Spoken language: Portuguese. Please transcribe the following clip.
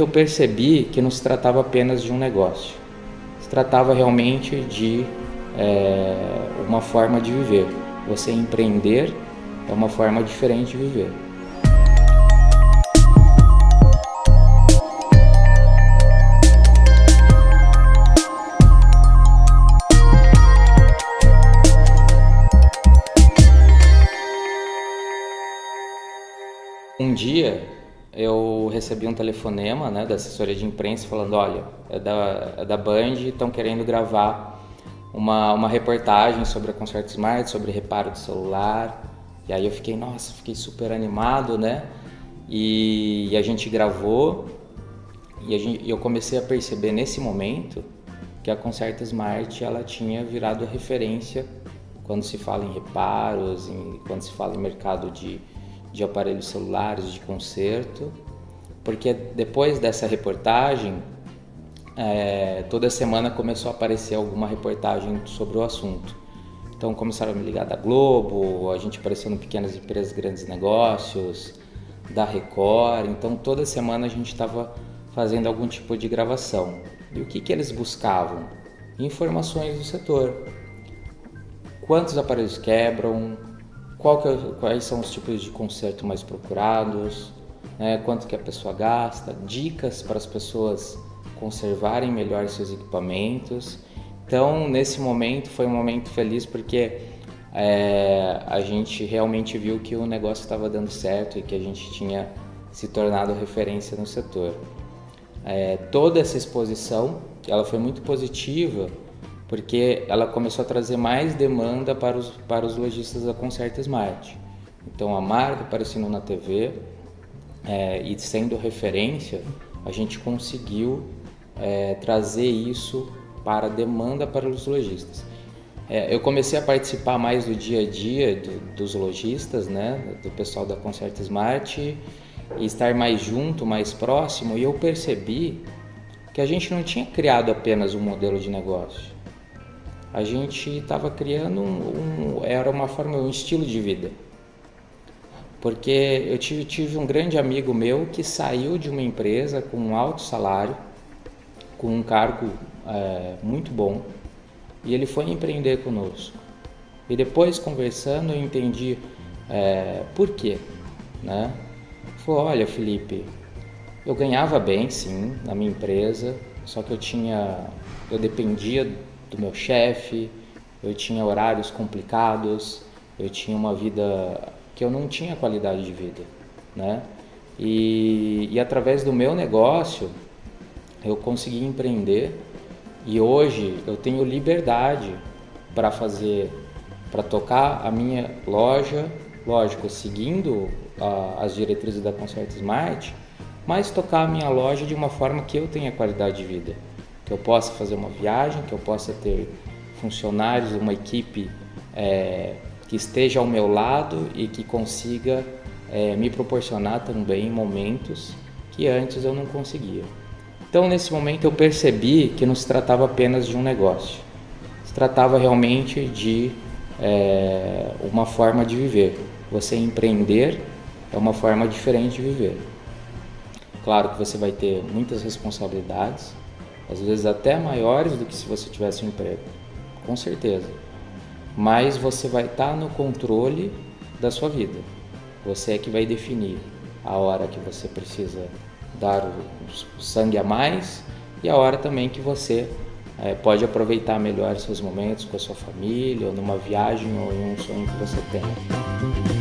Eu percebi que não se tratava apenas de um negócio, se tratava realmente de é, uma forma de viver. Você empreender é uma forma diferente de viver. Um dia eu recebi um telefonema né, da assessoria de imprensa falando, olha, é da, é da Band, estão querendo gravar uma, uma reportagem sobre a Concerto Smart, sobre reparo de celular. E aí eu fiquei, nossa, fiquei super animado, né? E, e a gente gravou e gente, eu comecei a perceber nesse momento que a Concerto Smart ela tinha virado referência quando se fala em reparos, em, quando se fala em mercado de de aparelhos celulares de conserto, porque depois dessa reportagem, é, toda semana começou a aparecer alguma reportagem sobre o assunto. Então começaram a me ligar da Globo, a gente apareceu no Pequenas Empresas Grandes Negócios, da Record, então toda semana a gente estava fazendo algum tipo de gravação. E o que, que eles buscavam? Informações do setor. Quantos aparelhos quebram, é, quais são os tipos de conserto mais procurados, né, quanto que a pessoa gasta, dicas para as pessoas conservarem melhor seus equipamentos. Então, nesse momento foi um momento feliz porque é, a gente realmente viu que o negócio estava dando certo e que a gente tinha se tornado referência no setor. É, toda essa exposição, ela foi muito positiva porque ela começou a trazer mais demanda para os, para os lojistas da Concerta Smart. Então a marca aparecendo na TV é, e sendo referência, a gente conseguiu é, trazer isso para demanda para os lojistas. É, eu comecei a participar mais do dia a dia do, dos lojistas, né, do pessoal da Concerta Smart e estar mais junto, mais próximo, e eu percebi que a gente não tinha criado apenas um modelo de negócio a gente estava criando um, um, era uma forma, um estilo de vida. Porque eu tive, tive um grande amigo meu que saiu de uma empresa com um alto salário, com um cargo é, muito bom, e ele foi empreender conosco. E depois conversando eu entendi é, por quê, né? Falou, olha Felipe, eu ganhava bem sim na minha empresa, só que eu tinha, eu dependia do meu chefe, eu tinha horários complicados, eu tinha uma vida que eu não tinha qualidade de vida, né? E, e através do meu negócio eu consegui empreender e hoje eu tenho liberdade para fazer, para tocar a minha loja, lógico, seguindo as diretrizes da Concerto Smart, mas tocar a minha loja de uma forma que eu tenha qualidade de vida que eu possa fazer uma viagem, que eu possa ter funcionários, uma equipe é, que esteja ao meu lado e que consiga é, me proporcionar também momentos que antes eu não conseguia. Então, nesse momento, eu percebi que não se tratava apenas de um negócio, se tratava realmente de é, uma forma de viver. Você empreender é uma forma diferente de viver. Claro que você vai ter muitas responsabilidades, às vezes até maiores do que se você tivesse um emprego, com certeza. Mas você vai estar no controle da sua vida. Você é que vai definir a hora que você precisa dar o sangue a mais e a hora também que você é, pode aproveitar melhor seus momentos com a sua família, ou numa viagem, ou em um sonho que você tem.